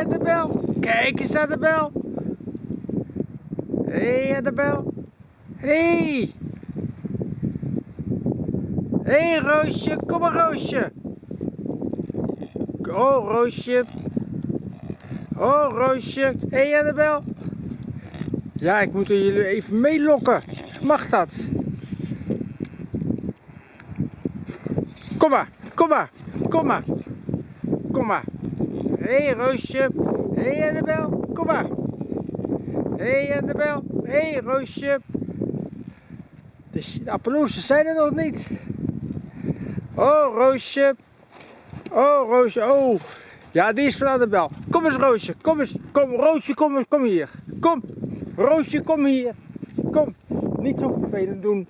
hey, Annabel. Kijk eens, Annabel. Hé, hey, Annabel. Hé. Hé, hey, Roosje. Kom maar, Roosje. Oh, Roosje. Oh, Roosje. Hé, hey, Annabel. Ja, ik moet jullie even meelokken. Mag dat? Kom maar, kom maar, kom maar. Kom maar. Hé, hey, Roosje. Hé, hey, Annabel. Kom maar. Hé, hey, Annabel. Hé, hey, Roosje. De, de zijn er nog niet. Oh, Roosje. Oh, Roosje. Oh. Ja, die is van Annabel. Kom eens, Roosje. Kom eens. Kom, Roosje, kom eens. Kom hier. Kom. Roosje, kom hier. Kom. Niet zo vervelend doen.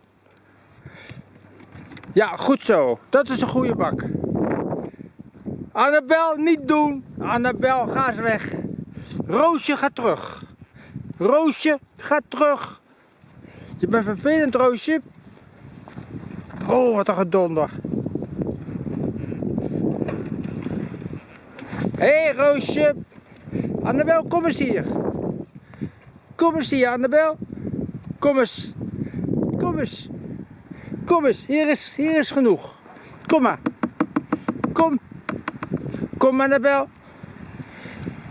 Ja, goed zo. Dat is een goede bak. Annabel, niet doen. Annabel, ga eens weg. Roosje, ga terug. Roosje, ga terug. Je bent vervelend, Roosje. Oh, wat een gedonder. Hé, hey, Roosje. Annabel, kom eens hier. Kom eens hier, Annabel. Kom eens. Kom eens. Kom eens, hier is, hier is genoeg. Kom maar. Kom. Kom, Annabel.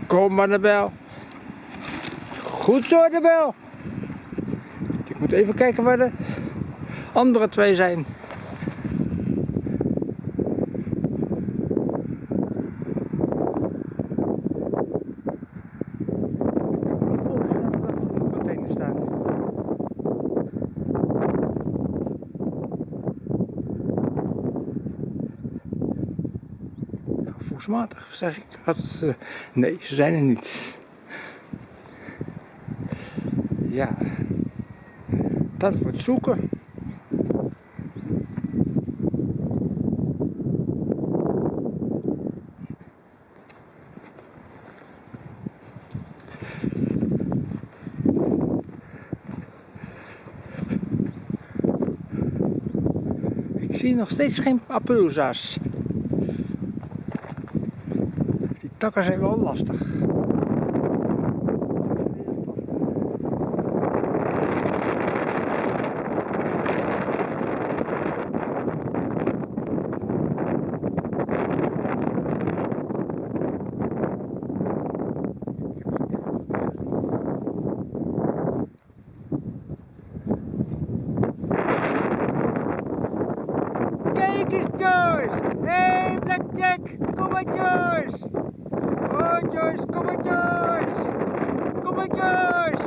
Kom, Annabel. Goed zo, Annabel. Ik moet even kijken waar de andere twee zijn. Gevoelsmatig, zeg ik. Had uh, nee, ze zijn er niet. Ja, dat wordt zoeken. Ik zie nog steeds geen appelooza's. Takken zijn wel lastig. Kijk eens Joyce! Hey Blackjack! Kom maar Joyce! Kom maar Joyce! Kom maar Joyce!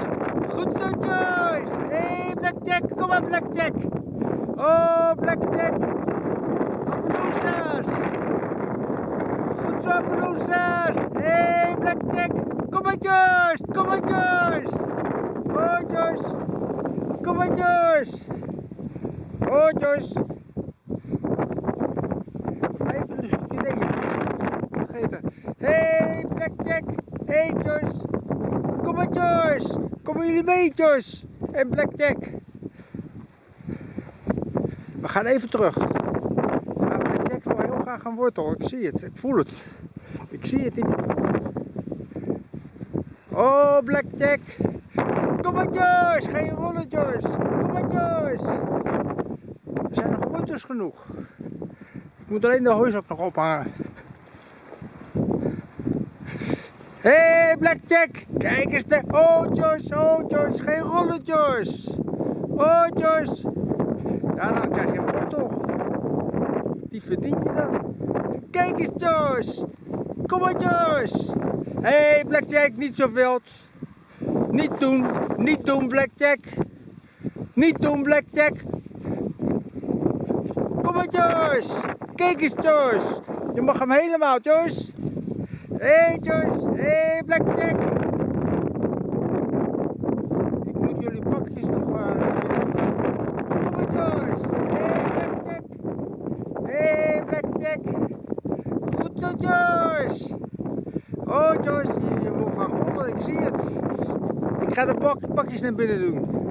Goed zo Joyce! Hey Blackjack, kom maar Blackjack! Oh Blackjack! Appeloosa's! Goed zo Appeloosa's! Hey Blackjack! Kom maar Joyce! Kom maar Joyce! Oh Joyce! Kom maar Joyce! Oh Joyce! Even een stukje nee. Vergeten. Hey Blackjack! Joyce! Kom maar Joyce! Komen jullie mee Joyce? En Blackjack! We gaan even terug. Ja, Blackjack wil heel graag een wortel. Ik zie het. Ik voel het. Ik zie het niet. Oh Blackjack! Kom Joyce! Geen rollen Joyce! Kom Joyce! Er zijn nog wortels genoeg. Ik moet alleen de hooizak nog ophangen. Hé, hey, Blackjack! Kijk eens naar... Oh, Joyce, oh, Joyce, geen rollen! Oh, Joyce! Ja, dan krijg je een wortel. Die verdien je dan. Kijk eens, Joyce! Kom maar, Joyce! Hé, hey, Blackjack, niet zo wild. Niet doen, niet doen, Blackjack. Niet doen, Blackjack. Kom maar, Joyce! Kijk eens, Joyce! Je mag hem helemaal, Joyce! Hey Joyce, hey Blackjack. Ik moet jullie pakjes nog uh, Kom maar Joyce. Hey Blackjack. Hey Blackjack. Goed zo Joyce. Oh Joyce, je, wil gaan rollen, ik zie het. Ik ga de pak, pakjes naar binnen doen.